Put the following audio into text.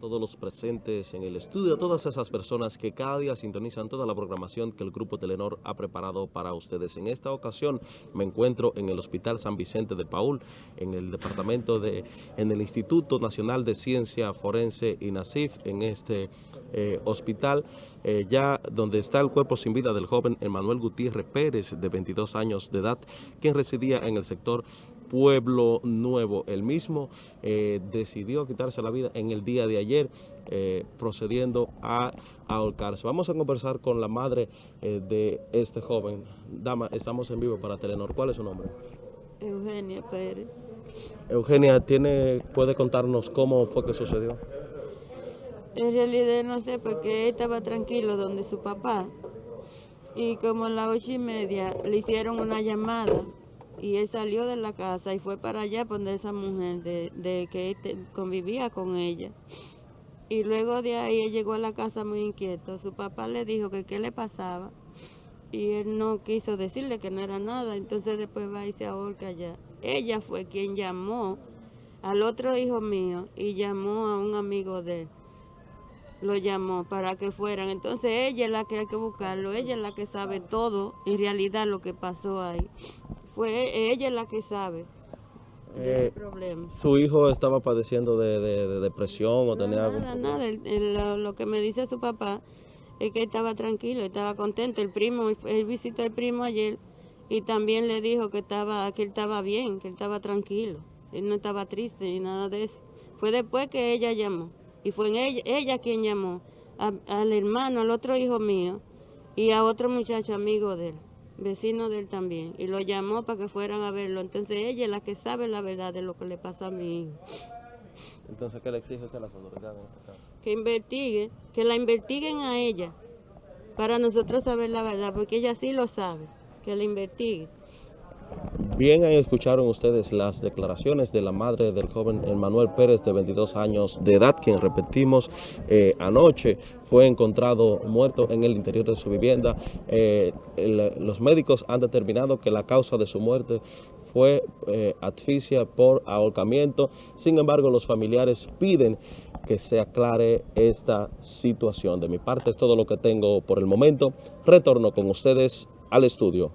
todos los presentes en el estudio, a todas esas personas que cada día sintonizan toda la programación que el Grupo Telenor ha preparado para ustedes. En esta ocasión me encuentro en el Hospital San Vicente de Paul, en el departamento de, en el Instituto Nacional de Ciencia Forense INACIF, en este eh, hospital, eh, ya donde está el cuerpo sin vida del joven Emanuel Gutiérrez Pérez, de 22 años de edad, quien residía en el sector Pueblo Nuevo. El mismo eh, decidió quitarse la vida en el día de ayer, eh, procediendo a, ahorcarse. Vamos a conversar con la madre eh, de este joven. Dama, estamos en vivo para Telenor. ¿Cuál es su nombre? Eugenia Pérez. Eugenia, ¿tiene, ¿puede contarnos cómo fue que sucedió? En realidad no sé, porque él estaba tranquilo donde su papá. Y como a las ocho y media le hicieron una llamada y él salió de la casa y fue para allá donde esa mujer de, que convivía con ella. Y luego de ahí él llegó a la casa muy inquieto. Su papá le dijo que qué le pasaba y él no quiso decirle que no era nada. Entonces después va y se ahorca allá. Ella fue quien llamó al otro hijo mío y llamó a un amigo de él. Lo llamó para que fueran. Entonces ella es la que hay que buscarlo. Ella es la que sabe todo en realidad lo que pasó ahí fue ella la que sabe eh, problema. ¿Su hijo estaba padeciendo de, de, depresión o tenía algo? Nada, nada. lo, que me dice su papá es que estaba tranquilo, estaba contento. El primo, él visitó al primo ayer y también le dijo que, estaba, que él estaba bien, que él estaba tranquilo. Él no estaba triste ni nada de eso. Fue después que ella llamó y fue ella, ella quien llamó al hermano, al otro hijo mío y a otro muchacho amigo de él vecino de él también, y lo llamó para que fueran a verlo. Entonces ella es la que sabe la verdad de lo que le pasó a mi hijo. Entonces, ¿qué le exige usted a las autoridades este Que investigue, que la investiguen a ella, para nosotros saber la verdad, porque ella sí lo sabe, que la investigue. Bien, escucharon ustedes las declaraciones de la madre del joven Emanuel Pérez, de 22 años de edad, quien repetimos eh, anoche fue encontrado muerto en el interior de su vivienda. Eh, los médicos han determinado que la causa de su muerte fue eh, asfixia por ahorcamiento. Sin embargo, los familiares piden que se aclare esta situación. De mi parte es todo lo que tengo por el momento. Retorno con ustedes al estudio.